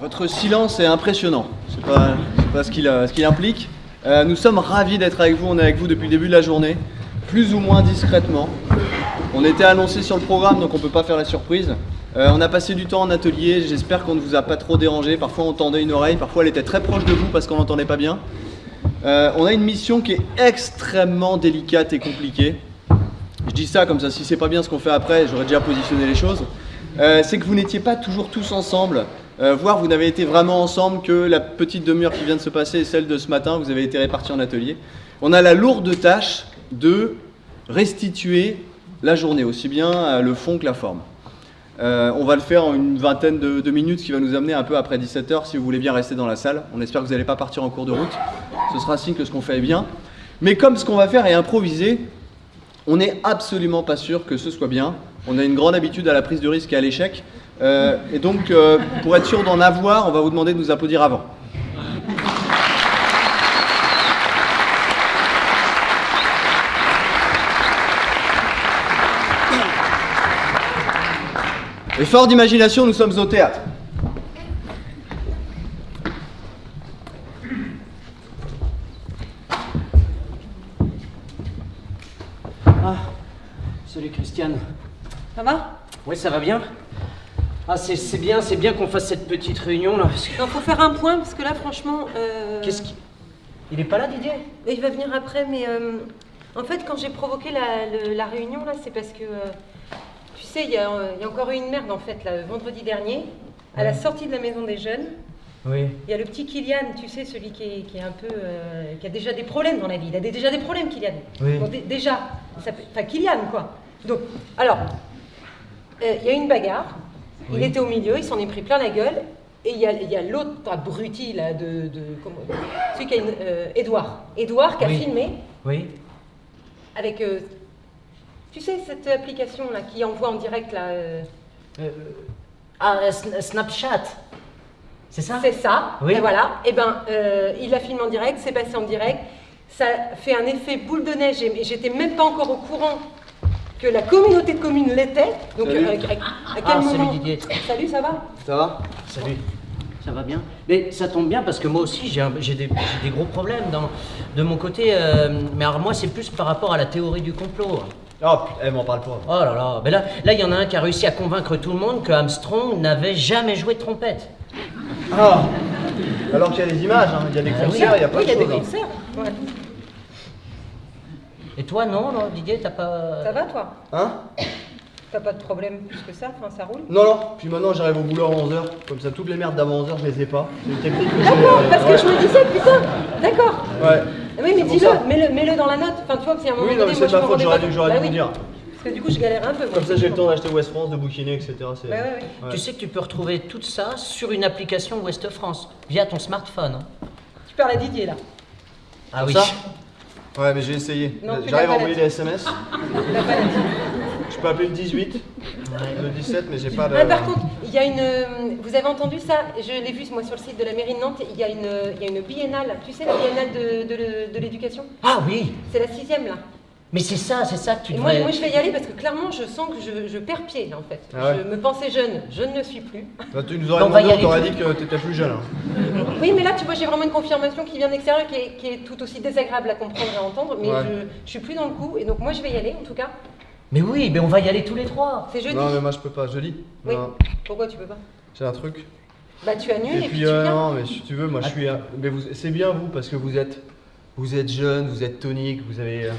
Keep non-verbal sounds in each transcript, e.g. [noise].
Votre silence est impressionnant, c'est pas, pas ce qu'il implique. Euh, nous sommes ravis d'être avec vous, on est avec vous depuis le début de la journée, plus ou moins discrètement. On était annoncé sur le programme donc on peut pas faire la surprise. Euh, on a passé du temps en atelier, j'espère qu'on ne vous a pas trop dérangé. Parfois on tendait une oreille, parfois elle était très proche de vous parce qu'on n'entendait pas bien. Euh, on a une mission qui est extrêmement délicate et compliquée. Je dis ça comme ça, si c'est pas bien ce qu'on fait après, j'aurais déjà positionné les choses. c'est que vous n'étiez pas toujours tous ensemble. Euh, voire vous n'avez été vraiment ensemble que la petite demi-heure qui vient de se passer et celle de ce matin, vous avez été répartis en atelier. On a la lourde tâche de restituer la journée, aussi bien le fond que la forme. Euh, on va le faire en une vingtaine de, minutes, ce qui va nous amener un peu après 17h, si vous voulez bien rester dans la salle. On espère que vous n'allez pas partir en cours de route. Ce sera signe que ce qu'on fait est bien. Mais comme ce qu'on va faire est improvisé, on n'est absolument pas sûr que ce soit bien. On a une grande habitude à la prise de risque et à l'échec. Euh, et donc, euh, pour être sûr d'en avoir, on va vous demander de nous applaudir avant. Et fort d'imagination, nous sommes au théâtre. Ah, salut Christiane. Ça va Oui, ça va bien. Ah, c'est bien, c'est bien qu'on fasse cette petite réunion là. Parce Non, faut faire un point parce que là, franchement. Euh... Qu'est-ce qui. Il est pas là, Didier? Il va venir après, mais euh, en fait, quand j'ai provoqué la, réunion là, c'est parce que. Euh, tu sais, il y, a encore eu une merde en fait, là, vendredi dernier, à la sortie de la maison des jeunes. Oui. Il y a le petit Kylian, tu sais, celui qui est, qui est un peu. Euh, qui a déjà des problèmes dans la vie. Il a déjà des problèmes, Kylian. Oui. déjà. Enfin, Kylian, quoi. Donc, alors, il y a une bagarre. Il était au milieu, il s'en est pris plein la gueule. Et il y a, l'autre abruti, là, de, de celui qui a une, euh, Edouard. Edouard qui a filmé. Oui. Avec, euh, tu sais, cette application-là qui envoie en direct, là. Euh, ah, Snapchat. C'est ça? C'est ça. Oui. Et voilà. Et eh ben, il a filmé en direct, c'est passé en direct. Ça fait un effet boule de neige et j'étais même pas encore au courant que la communauté de communes l'était. Donc salut. Euh, à, quel ah, moment Salut Didier. Salut, ça va? Ça va? Salut. Ça va bien? Mais ça tombe bien parce que moi aussi j'ai des, des, gros problèmes dans, de mon côté. Euh, mais alors moi c'est plus par rapport à la théorie du complot. Oh, elle m'en parle pas. Oh là là, mais là, là, il y en a un qui a réussi à convaincre tout le monde que Armstrong n'avait jamais joué de trompette. Ah Alors qu'il y a des images, hein. il y a des ah concerts, il y a pas oui, de il y a des hein. concerts. Et toi, non, non Didier, t'as pas. Ça va, toi? Hein? T'as pas de problème plus que ça? Enfin, ça roule? Non, non. Puis maintenant, j'arrive au boulot à 11h. Comme ça, toutes les merdes d'avant 11h, je les ai pas. C'est une technique que j'ai. D'accord, euh, parce que je me disais, putain D'accord Ouais. Oui, mais dis-le, mets-le, mets-le dans la note. Enfin, tu vois, que c'est un moment Oui, non, mais c'est ma faute, j'aurais dû, j'aurais bah dû vous dire. Parce que du coup, je galère un peu. Comme ça, j'ai le temps d'acheter West France, de bouquiner, etc. Ouais, ouais, ouais. Tu sais que tu peux retrouver tout ça sur une application West France, via ton smartphone. Hein. Tu parles à Didier, là. Ah oui. Ouais, mais j'ai essayé. J'arrive à envoyer des SMS. [laughs] Je peux appeler le 18, le 17, mais j'ai pas de. Ah, par contre, il y a une. Vous avez entendu ça? Je l'ai vu moi sur le site de la mairie de Nantes. Il y a une, il y a une biennale. Tu sais la biennale de, de, de l'éducation? Ah oui. C'est la sixième là. Mais c'est ça, c'est ça que tu devrais... moi, moi, je vais y aller parce que clairement, je sens que je, je perds pied, là, en fait. Ah je me pensais jeune, je ne le suis plus. Bah, tu nous aurais demandé, on t'aurait dit que tu étais plus jeune. Hein. Oui, mais là, tu vois, j'ai vraiment une confirmation qui vient de l'extérieur, qui est, qui est, tout aussi désagréable à comprendre et à entendre, mais je, je suis plus dans le coup, et donc moi, je vais y aller, en tout cas. Mais oui, mais on va y aller tous les trois. C'est jeudi. Non, mais moi, je peux pas, jeudi. Oui. Pourquoi tu peux pas? J'ai un truc. Bah, tu annules et, et puis, euh, viens. Non, mais si tu veux, moi, je suis... Mais c'est bien, vous, parce que vous êtes... Vous êtes jeune, vous êtes tonique, vous avez...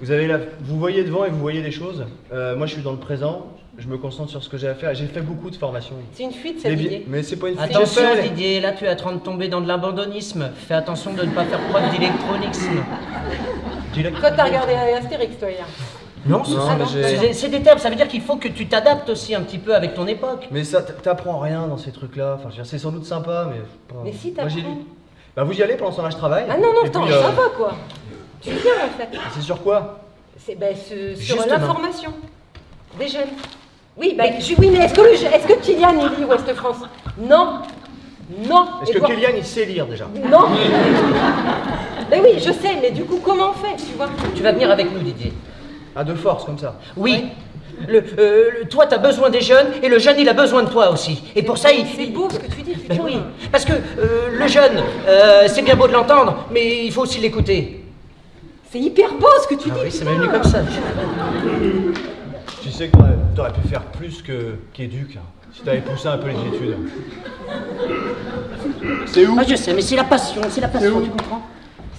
Vous, avez la, vous voyez devant et vous voyez des choses. Euh, moi, je suis dans le présent. Je me concentre sur ce que j'ai à faire. J'ai fait beaucoup de formations. C'est une fuite, ça, Didier. Mais c'est pas une fuite. Attention, Didier. Là, tu es en train de tomber dans de l'abandonnisme. Fais attention de ne pas faire preuve d'électronisme. Toi, t'as regardé Astérix, toi, hier. Non, c'est des termes, ça veut dire qu'il faut que tu t'adaptes aussi un petit peu avec ton époque. Mais ça, t'apprends rien dans ces trucs-là. Enfin, c'est sans doute sympa, mais. Mais si t'apprends. Bah, vous y allez pendant ce temps-là, je travaille. Ah non, non, attends, euh... sympa quoi. Tu viens en fait. C'est sur quoi? C'est ben, sur l'information des jeunes. Oui, ben, oui mais est-ce que, est que Kylian il lit Ouest France? Non. Non. Est-ce que Kylian il sait lire déjà? Non. ben oui, je sais, mais du coup, comment on fait, tu vois? Tu vas venir avec nous, Didier. À deux forces, comme ça. Oui. Le, euh, le- toi, tu as besoin des jeunes et le jeune, il a besoin de toi aussi. Et pour ça, il. C'est beau ce que tu dis, Ben oui, parce que euh, le jeune, euh, c'est bien beau de l'entendre, mais il faut aussi l'écouter. C'est hyper beau ce que tu Ah dis. oui, m'est venu comme ça. Tu sais que t'aurais- pu faire plus que qu'éduc, hein, si t'avais poussé un peu les études. C'est où Ah, je sais, mais c'est la passion, c'est la passion, tu comprends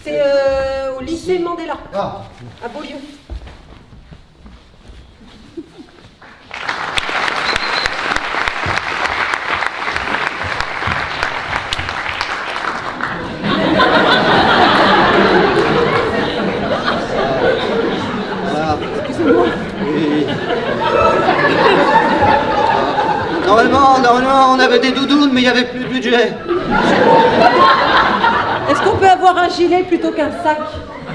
C'est euh, au lycée Mandela, Ah, à Beaulieu. voilà. Oui. Normalement, normalement, on avait des doudounes, mais il n'y avait plus de budget. Est-ce qu'on peut avoir un gilet plutôt qu'un sac?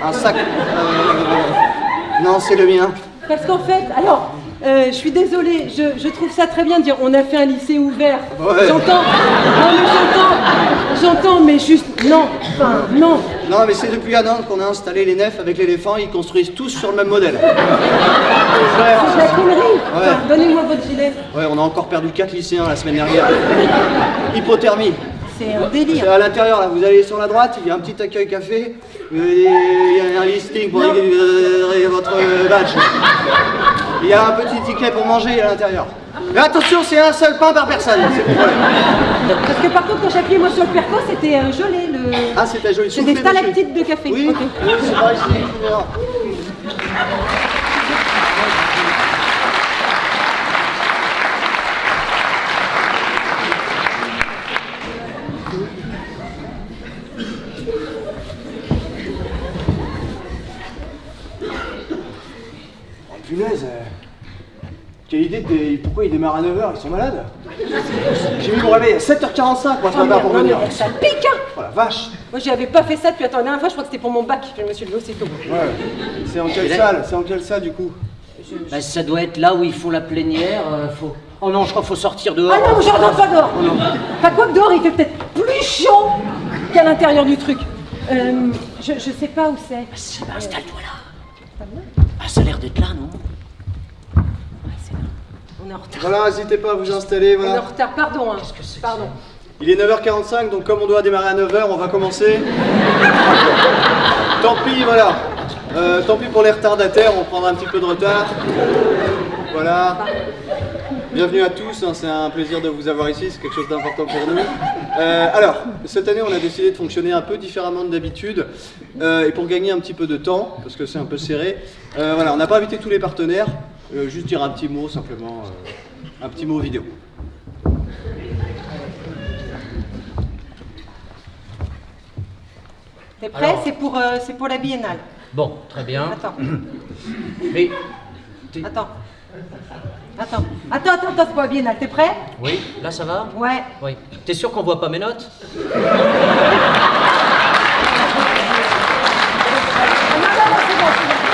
Un sac. euh, Non, c'est le mien. Parce qu'en fait, alors, euh, je suis désolée, je, je trouve ça très bien de dire on a fait un lycée ouvert. Ouais. J'entends, non mais j'entends, j'entends, mais juste, non, enfin, non. Non, mais c'est depuis un an qu'on a installé les nefs avec l'éléphant, ils construisent tous sur le même modèle. C'est de la connerie. Enfin. Donnez-moi votre gilet. Ouais, on a encore perdu 4 lycéens la semaine dernière. [laughs] Hypothermie. C'est un C'est délire. à l'intérieur, là, vous allez sur la droite, il y a un petit accueil café, euh, il y a un listing pour récupérer votre badge. [laughs] Il y a un petit ticket pour manger à l'intérieur. Mais attention, c'est un seul pain par personne. Parce que par contre, quand j'ai appuyé moi sur le perco, c'était euh, gelé. Le... Ah, c'était joli. C'est des stalactites de café. Oui, Ok. oui, c'est par ici. voilà. Oh, punaise euh, Quelle idée de... Pourquoi ils démarrent à 9h Ils sont malades? J'ai mis mon réveil à 7h45 moi ce Oh, matin merde, pour non, venir. ça pique hein Oh la vache Moi, j'avais pas fait ça depuis attends, la dernière fois, je crois que c'était pour mon bac. Je me suis levé aussitôt. Ouais. C'est en quelle là- salle? C'est en quelle salle du coup? Bah, Ça doit être là où ils font la plénière. euh, faut... Oh non, je crois qu'il faut sortir dehors. Ah non, je rentre pas dehors Enfin, quoi que dehors, il fait peut-être plus chaud qu'à l'intérieur du truc. Euh, je, je sais pas où c'est. Si, bah, installe-toi là. Ah, ça a l'air d'être là, non? On est en retard. Voilà, n'hésitez pas à vous installer, On est en voilà. retard, pardon. Hein. que c'est que Pardon. Il est 9h45, donc comme on doit démarrer à 9h, on va commencer. tant pis, voilà. Euh, tant pis pour les retardataires, on prendra un petit peu de retard. Voilà. Bienvenue à tous, hein, c'est un plaisir de vous avoir ici, c'est quelque chose d'important pour nous. Euh, alors, cette année, on a décidé de fonctionner un peu différemment de d'habitude. Euh, et pour gagner un petit peu de temps, parce que c'est un peu serré, euh, voilà, on n'a pas invité tous les partenaires. Euh, juste dire un petit mot, simplement, euh, un petit mot vidéo. T'es prêt C'est pour, euh, c'est pour la biennale. Bon, très bien. Attends, [coughs] Mais. Attends, attends, attends, attends, c'est pour la biennale. T'es prêt Oui, là ça va Ouais. Oui. T'es sûr qu'on voit pas mes notes [laughs] Ah, non, non, non, c'est bon, c'est bon.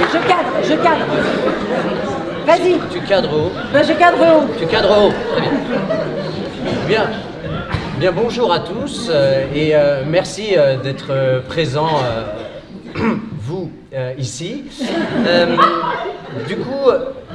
Je vais cadrer. Je cadre. Vas-y, Tu cadres haut. ben, je cadre haut. Tu cadres haut. Très bien. Bien. Bien, bonjour à tous euh, et euh, merci euh, d'être présents, [clears throat] vous, ici. Du coup,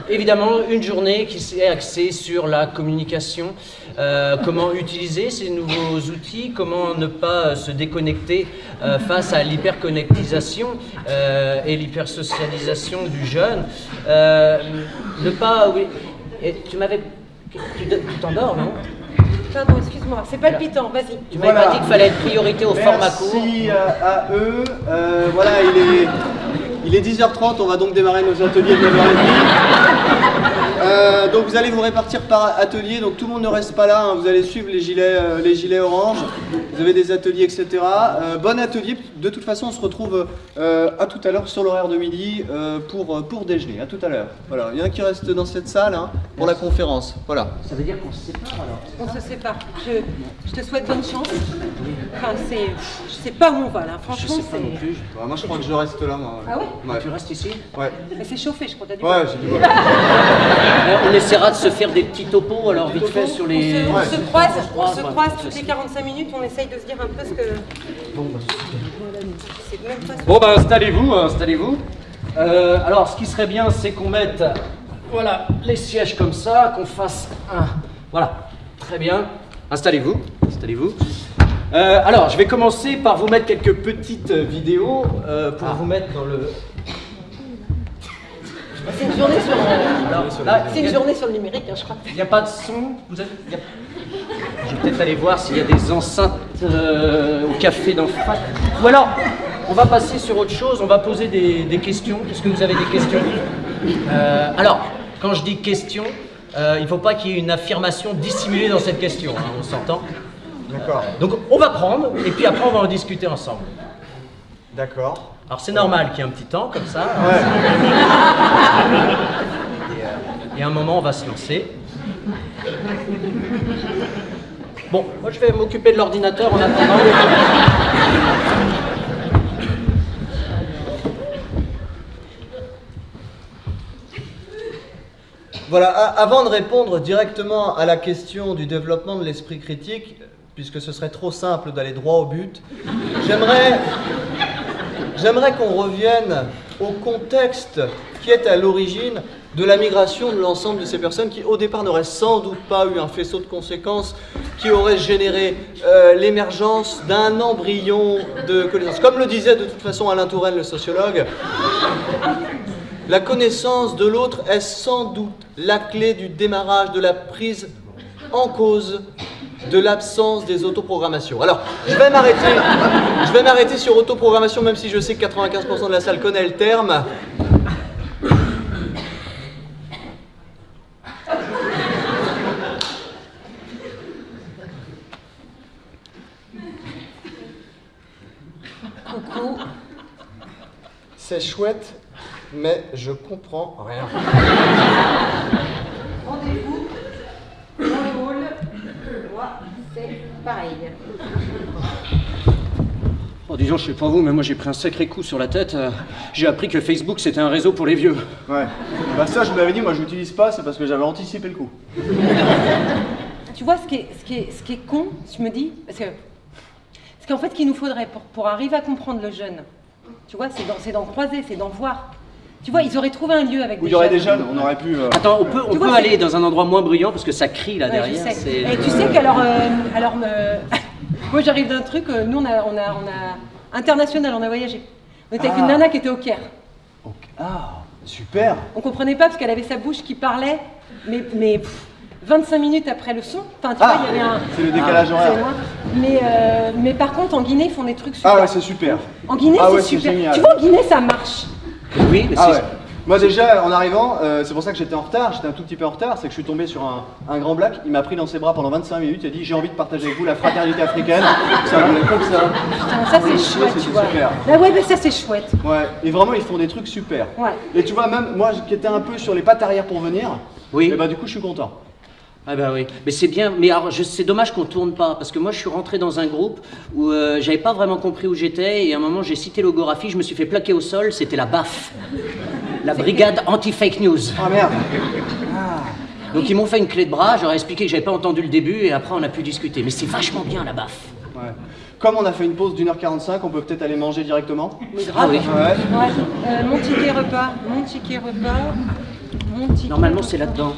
évidemment, une journée qui s'est axée sur la communication, euh, comment utiliser ces nouveaux outils, comment ne pas euh, se déconnecter euh, face à l'hyperconnectisation euh, et l'hypersocialisation du jeune? Euh, ne pas... Oui, et tu m'avais... Tu t'endors, non? Pardon, excuse-moi, c'est palpitant, vas-y. tu m'avais Voilà. pas dit qu'il fallait être priorité au format court Merci à, à eux. Euh, voilà, il est, il est 10h30, on va donc démarrer nos ateliers de 9h30. Euh, donc vous allez vous répartir par atelier, donc tout le monde ne reste pas là, hein. vous allez suivre les gilets, euh, les gilets orange, vous avez des ateliers, etc. Euh, bon atelier, de toute façon on se retrouve euh, à tout à l'heure sur l'horaire de midi euh, pour, pour déjeuner, à tout à l'heure. Voilà, il y en a qui restent dans cette salle hein, pour la conférence, voilà. Ça veut dire qu'on se sépare alors On se sépare. Je, je te souhaite bonne chance. Enfin, c'est. Je sais pas où on va là, Je franchement, sais pas non plus. Ouais, moi je crois que je reste là, moi. Ah ouais? Ouais. Tu restes ici Ouais, Mais c'est chauffé, je crois, t'as dit. ouais j'ai dit ouais. [laughs] Euh, On essaiera de se faire des petits topos alors vite fait sur On les... se, on se croise, on se croise toutes les 45 minutes, on essaye de se dire un peu ce que. Bon, bah, Bon ben installez-vous, installez-vous. Euh, alors ce qui serait bien c'est qu'on mette voilà les sièges comme ça, qu'on fasse un. Voilà, très bien. Installez-vous, installez-vous. Euh, alors je vais commencer par vous mettre quelques petites vidéos euh, pour vous mettre dans le. C'est une journée sur, euh, une journée le numérique, hein, je crois. Il n'y a pas de son vous avez, a- Je vais peut-être aller voir s'il y a des enceintes euh, au café d'en face. Ou alors, on va passer sur autre chose, on va poser des, des questions. Est-ce que vous avez des questions? Euh, Alors, quand je dis question, euh, il ne faut pas qu'il y ait une affirmation dissimulée dans cette question, hein, on s'entend D'accord. Donc on va prendre, et puis après on va en discuter ensemble. D'accord. Alors c'est normal qu'il y ait un petit temps comme ça. Ouais. Et, euh, et à un moment, on va se lancer. Bon, moi je vais m'occuper de l'ordinateur en attendant. Voilà, avant de répondre directement à la question du développement de l'esprit critique, puisque ce serait trop simple d'aller droit au but, j'aimerais, qu'on revienne au contexte qui est à l'origine de la migration de l'ensemble de ces personnes qui, au départ, n'auraient sans doute pas eu un faisceau de conséquences qui aurait généré euh, l'émergence d'un embryon de connaissance. Comme le disait de toute façon Alain Touraine, le sociologue, la connaissance de l'autre est sans doute la clé du démarrage de la prise en cause de l'absence des autoprogrammations. Alors, je vais m'arrêter, je vais m'arrêter sur autoprogrammation, même si je sais que 95% de la salle connaît le terme. Coucou. C'est chouette, mais je comprends rien. Rendez-vous dans le hall. Moi, c'est pareil. Oh, disons, je sais pas vous, mais moi j'ai pris un sacré coup sur la tête. Euh, J'ai appris que Facebook c'était un réseau pour les vieux. Ouais. Bah ça, je vous l'avais dit, moi je l'utilise pas, c'est parce que j'avais anticipé le coup. Tu vois, ce qui est, ce qui est, ce qui est con, je me dis, parce que ce qu'en fait, qu'il nous faudrait pour, pour arriver à comprendre le jeune, tu vois, c'est d'en c'est d'en croiser, c'est d'en voir. Tu vois, ils auraient trouvé un lieu avec Où des il y aurait jeunes. des jeunes, on aurait pu. euh, Attends, on peut, on Tu peut vois, aller dans un endroit moins bruyant parce que ça crie là Ouais, je derrière. sais. Et tu sais qu'alors, euh, alors, me- [laughs] moi j'arrive d'un truc, euh, nous on a, on a, on a international, on a voyagé. On était avec une Ah. nana qui était au Caire. Ah, super. On comprenait pas parce qu'elle avait sa bouche qui parlait, mais, mais pff, 25 minutes après le son. Enfin, tu Ah, vois, il y avait un. c'est le décalage C'est horaire. Mais, euh, mais par contre, en Guinée, ils font des trucs super. Ah ouais, c'est super. En Guinée, Ah c'est ouais, super. génial. Tu vois, en Guinée, ça marche. Oui, mais Ah c'est- ouais. Moi déjà, en arrivant, euh, c'est pour ça que j'étais en retard, j'étais un tout petit peu en retard, c'est que je suis tombé sur un, un grand black, il m'a pris dans ses bras pendant 25 minutes, il a dit j'ai envie de partager avec vous la fraternité africaine, [laughs] ça voulait comme ça. Putain, ça, c'est chouette, tu vois. super. Ah ouais, mais ça, c'est chouette. Ouais, et vraiment ils font des trucs super. Ouais. Et tu vois, même moi qui étais un peu sur les pattes arrière pour venir, Oui. et bah du coup je suis content. Ah bah oui, mais c'est bien, mais alors c'est dommage qu'on tourne pas, parce que moi je suis rentré dans un groupe où euh, j'avais pas vraiment compris où j'étais, et à un moment j'ai cité logographie, je me suis fait plaquer au sol, c'était la BAF, la brigade anti-fake news. Ah merde Donc ils m'ont fait une clé de bras, j'aurais expliqué que j'avais pas entendu le début, et après on a pu discuter. Mais c'est vachement bien la BAF. Ouais. Comme on a fait une pause d'une heure 45, on peut peut-être aller manger directement Mais Ah oui. Ouais. Ouais. Euh, mon ticket repas, mon ticket repas, mon ticket Normalement c'est là-dedans.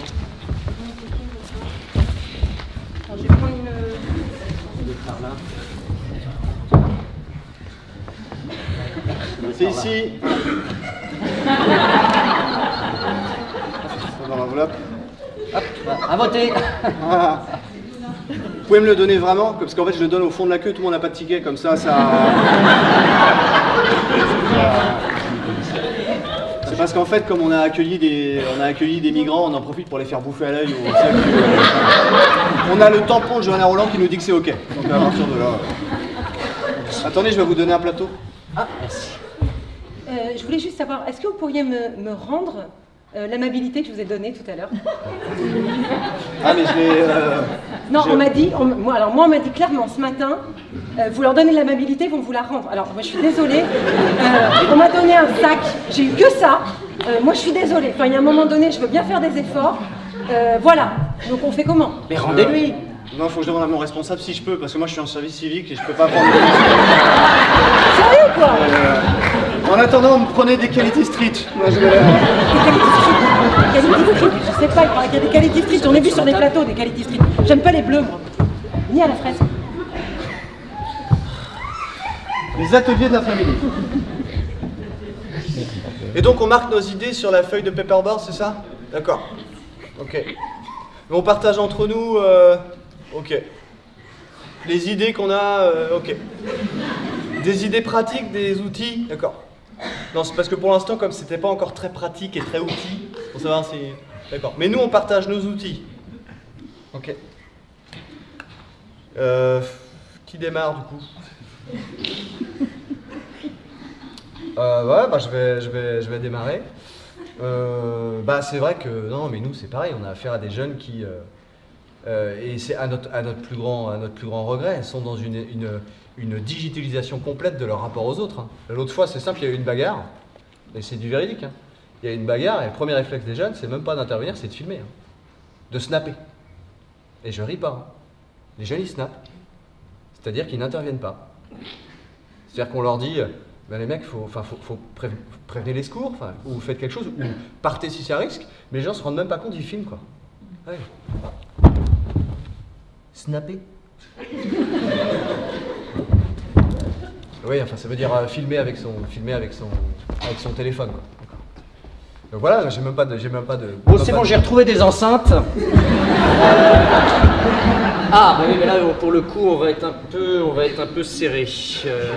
Attends, je vais prendre une. C'est ici. [laughs] Dans l'enveloppe. À voter. Vous pouvez me le donner vraiment Parce qu'en fait, je le donne au fond de la queue, tout le monde n'a pas de ticket, comme ça, ça. [laughs] C'est parce qu'en fait, comme on a accueilli des, on a accueilli des migrants, on en profite pour les faire bouffer à l'œil. sac. On a le tampon de Johanna Roland qui nous dit que c'est ok. Donc à partir de là. Attendez, je vais vous donner un plateau. Ah, merci. Je voulais juste savoir, est-ce que vous pourriez me, me rendre euh, l'amabilité que je vous ai donnée tout à l'heure? Ah, mais je l'ai. euh, Non, on m'a dit, on- moi, alors moi on m'a dit clairement ce matin, euh, vous leur donnez l'amabilité, ils vont vous la rendre. Alors moi je suis désolée, Euh, on m'a donné un sac, j'ai eu que ça. Euh, moi je suis désolée. Enfin il y a un moment donné, je veux bien faire des efforts. Euh, voilà. Donc on fait comment? Mais rendez-lui Non, faut que je demande à mon responsable si je peux, parce que moi je suis en service civique et je peux pas prendre. Sérieux quoi? Euh, en attendant, vous me prenez des qualités street. Moi, je vais- Quality Street, je sais pas, il paraît qu'il y a des Quality Street, j'en ai vu sur des plateaux des Quality Street. J'aime pas les bleus moi. Ni à la fraise. Les ateliers de la famille. Et donc on marque nos idées sur la feuille de paperboard, c'est ça? D'accord. Ok. Mais on partage entre nous. euh, Ok. Les idées qu'on a. euh, Ok. Des idées pratiques, des outils. D'accord. Non, c'est parce que pour l'instant, comme c'était pas encore très pratique et très outil, pour savoir si. D'accord. Mais nous, on partage nos outils. Ok. Euh, qui démarre du coup? Euh, ouais, bah, je, vais, je, vais, je vais démarrer. Euh, bah, c'est vrai que, non, mais nous, c'est pareil, on a affaire à des jeunes qui, et c'est à notre, plus grand, à notre plus grand regret, sont dans une, une digitalisation complète de leur rapport aux autres. hein. L'autre fois, c'est simple, il y a eu une bagarre, et c'est du véridique. hein. Il y a eu une bagarre, et le premier réflexe des jeunes, c'est même pas d'intervenir, c'est de filmer, hein. de snapper. Et je ris pas. hein. Les jeunes, ils snappent. C'est-à-dire qu'ils n'interviennent pas. C'est-à-dire qu'on leur dit, euh, ben les mecs, faut, faut, faut prév- prévenir les secours, ou faites quelque chose, ou partez si c'est à risque, mais les gens se rendent même pas compte, ils filment quoi. Ouais. Snapper [laughs] Oui, enfin ça veut dire euh, filmer avec son, filmer avec son, avec son téléphone quoi. Donc voilà, j'ai même pas de, j'ai même pas de. Bon, c'est bon, de- j'ai retrouvé des enceintes. [laughs] Ah, bah oui, mais là, pour le coup, on va être un peu, on va être un peu serré. Euh,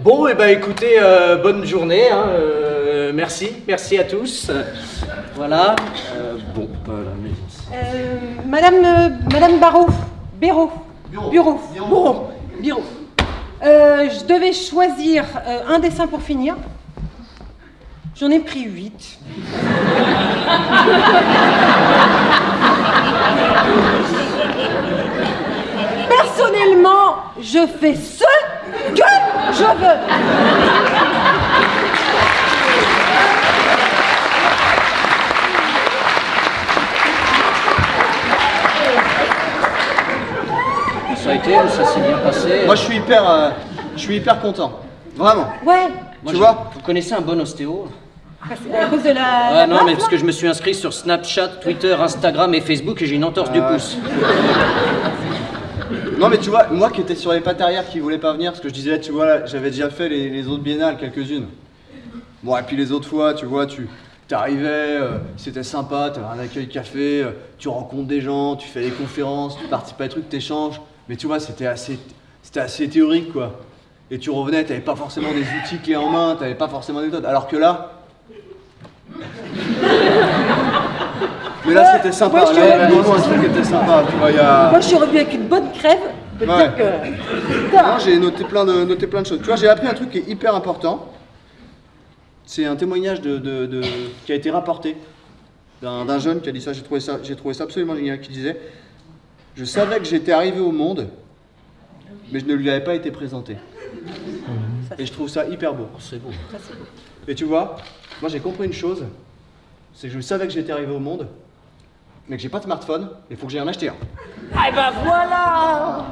Bon, et ben écoutez, euh, bonne journée. hein, euh, merci, merci à tous. Voilà. Euh, bon, voilà. mais- Euh, Madame, euh, Madame Barreau, Béraud, Bureau. Bureau, Bureau. Bureau, Bureau. Euh, je devais choisir euh, un dessin pour finir. J'en ai pris huit. Personnellement, je fais ce que je veux. Ça a été, ça s'est bien passé. Moi je suis hyper, euh, je suis hyper content. Vraiment. Ouais, Moi, tu vois Vous connaissez un bon ostéo parce- à cause de la. Ah la non, mais parce que je me suis inscrit sur Snapchat, Twitter, Instagram et Facebook et j'ai une entorse du Ah ouais. pouce. [laughs] Non mais tu vois, moi qui étais sur les pattes arrière qui voulait pas venir, parce que je disais, tu vois, là, j'avais déjà fait les, les autres biennales, quelques-unes. Bon, et puis les autres fois, tu vois, tu t'arrivais, euh, c'était sympa, t'avais un accueil café, euh, tu rencontres des gens, tu fais des conférences, tu participes à des trucs, t'échanges. Mais tu vois, c'était assez, c'était assez théorique, quoi. Et tu revenais, t'avais pas forcément des outils clés en main, t'avais pas forcément des méthodes. Alors que là... Mais là, c'était sympa. Ouais, je te là, reviens. vraiment, un truc était sympa. Tu vois, il y a... Moi, je suis revenue avec une bonne crève. Ouais. que. Moi, j'ai noté plein, de, noté plein de choses. Tu vois, j'ai appris un truc qui est hyper important. C'est un témoignage de, de- de- qui a été rapporté d'un d'un jeune qui a dit ça. J'ai trouvé ça, j'ai trouvé ça absolument génial. Qui disait Je savais que j'étais arrivé au monde, mais je ne lui avais pas été présenté. Et je trouve ça hyper beau. C'est beau. Et tu vois, moi j'ai compris une chose c'est que je savais que j'étais arrivé au monde, mais que j'ai pas de smartphone, il faut que j'aille en acheter un. Ah ben voilà